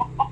Oh, oh.